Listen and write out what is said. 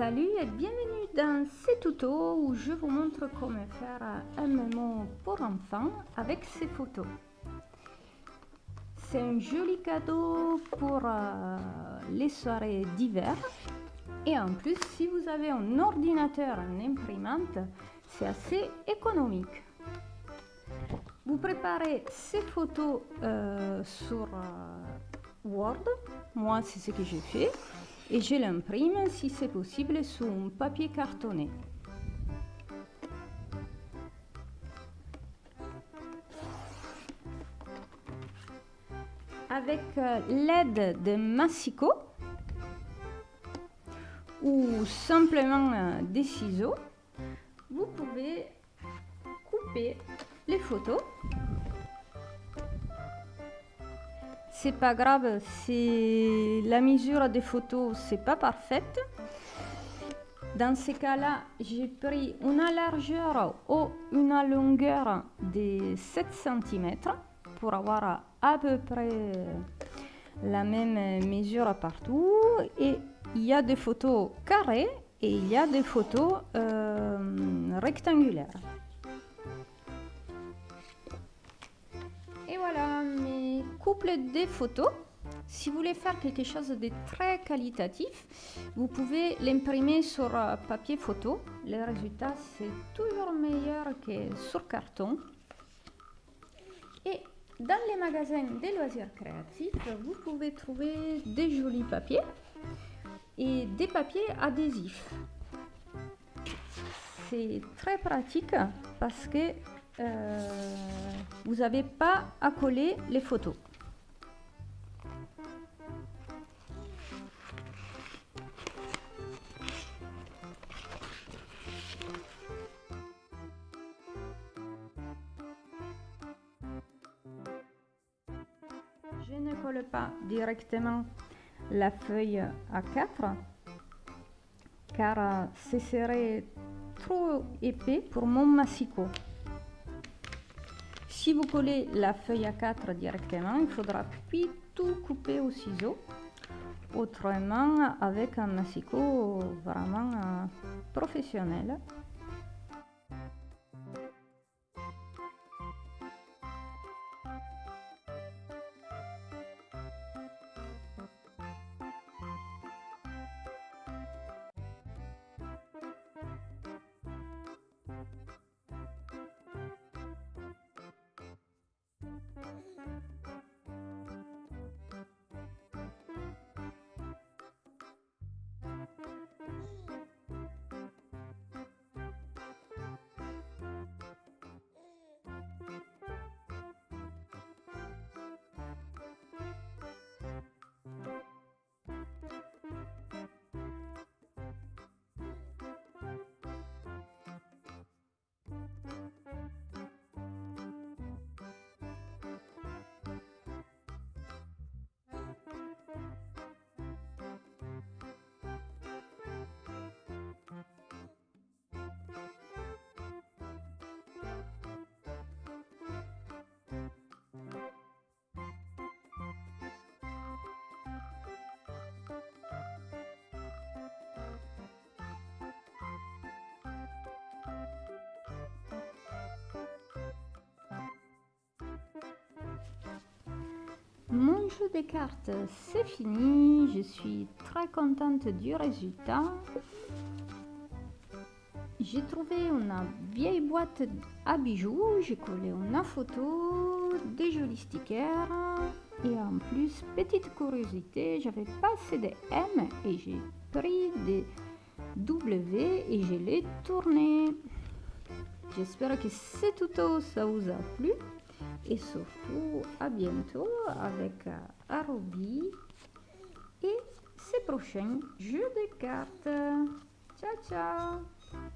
Salut et bienvenue dans ce tuto où je vous montre comment faire un mémo pour enfants avec ces photos. C'est un joli cadeau pour euh, les soirées d'hiver. Et en plus, si vous avez un ordinateur, une imprimante, c'est assez économique. Vous préparez ces photos euh, sur euh, Word. Moi, c'est ce que j'ai fait et je l'imprime si c'est possible sur un papier cartonné. Avec euh, l'aide de massicot ou simplement euh, des ciseaux, vous pouvez couper les photos c'est pas grave si la mesure des photos c'est pas parfaite. Dans ces cas-là, j'ai pris une largeur ou une longueur de 7 cm pour avoir à peu près la même mesure partout. Et il y a des photos carrées et il y a des photos euh, rectangulaires. Des photos. Si vous voulez faire quelque chose de très qualitatif, vous pouvez l'imprimer sur euh, papier photo. Le résultat, c'est toujours meilleur que sur carton. Et dans les magasins des loisirs créatifs, vous pouvez trouver des jolis papiers et des papiers adhésifs. C'est très pratique parce que euh, vous n'avez pas à coller les photos. Je ne colle pas directement la feuille A4 car ce serait trop épais pour mon massicot. Si vous collez la feuille A4 directement, il faudra puis tout couper au ciseau. Autrement, avec un massicot vraiment euh, professionnel. Jeu de cartes, c'est fini. Je suis très contente du résultat. J'ai trouvé une vieille boîte à bijoux. J'ai collé une photo, des jolis stickers. Et en plus, petite curiosité, j'avais pas assez de M et j'ai pris des W et je l'ai tourné. J'espère que ce tuto ça vous a plu et surtout à bientôt avec euh, Arobi et ses prochains jeux de cartes. Ciao ciao